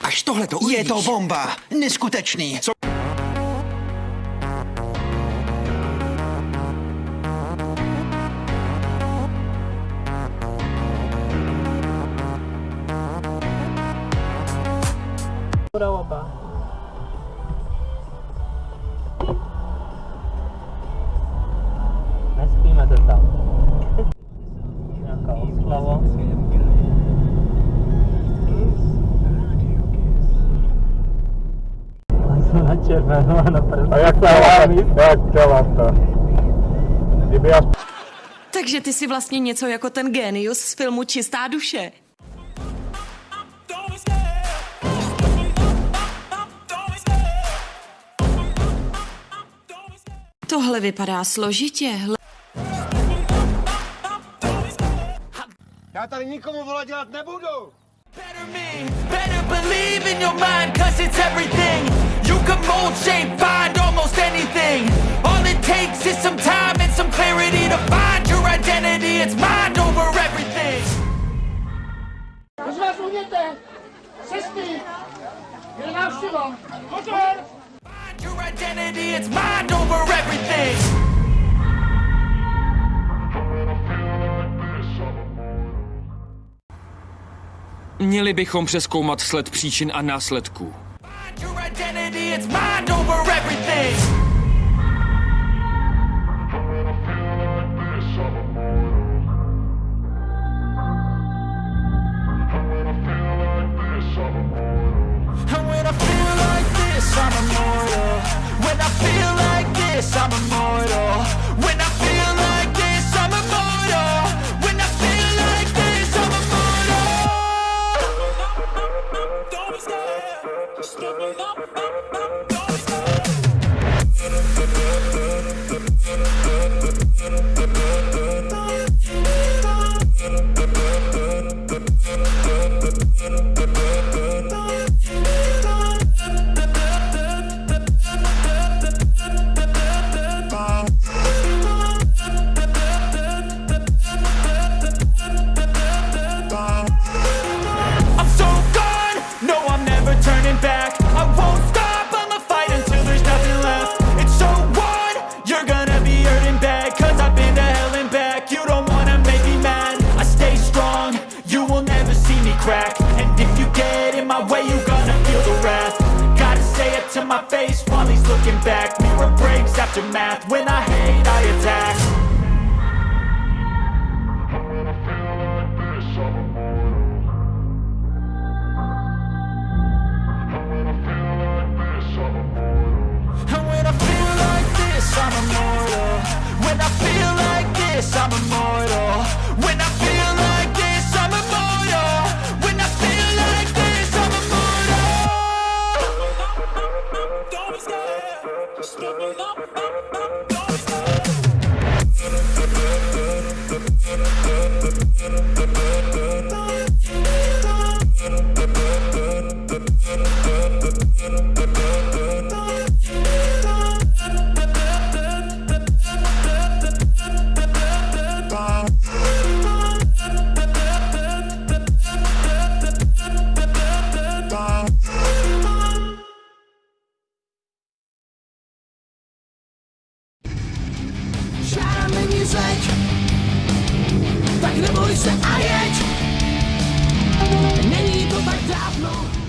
Až tohle to Je to bomba. Neskutečný. Co? Udała červenou a na první. A jak to vám, jak to vám to? Kdyby já Takže ty jsi vlastně něco jako ten génius z filmu Čistá duše. Tohle vypadá složitě. Hle- Já tady nikomu volat dělat nebudu! Better me, better believe in your mind, cause it's everything. Can mold, shape, find almost anything. All it takes is some time and some clarity to find your identity. It's mind over everything. Už vás uměte! Cesty! Je návštěva! Hotel! Find your identity, it's mind over everything. Měli bychom přeskoumat sled příčin a následků. Your identity, it's mind over everything. And when I feel like this, I'm immortal. When I feel like this, I'm immortal. When Thank you. Face while he's looking back. Mirror breaks after math, when I hate I attack. And when I feel like this, I'm immortal. When I feel like this, I'm immortal se a jeď. Není to tak dávno.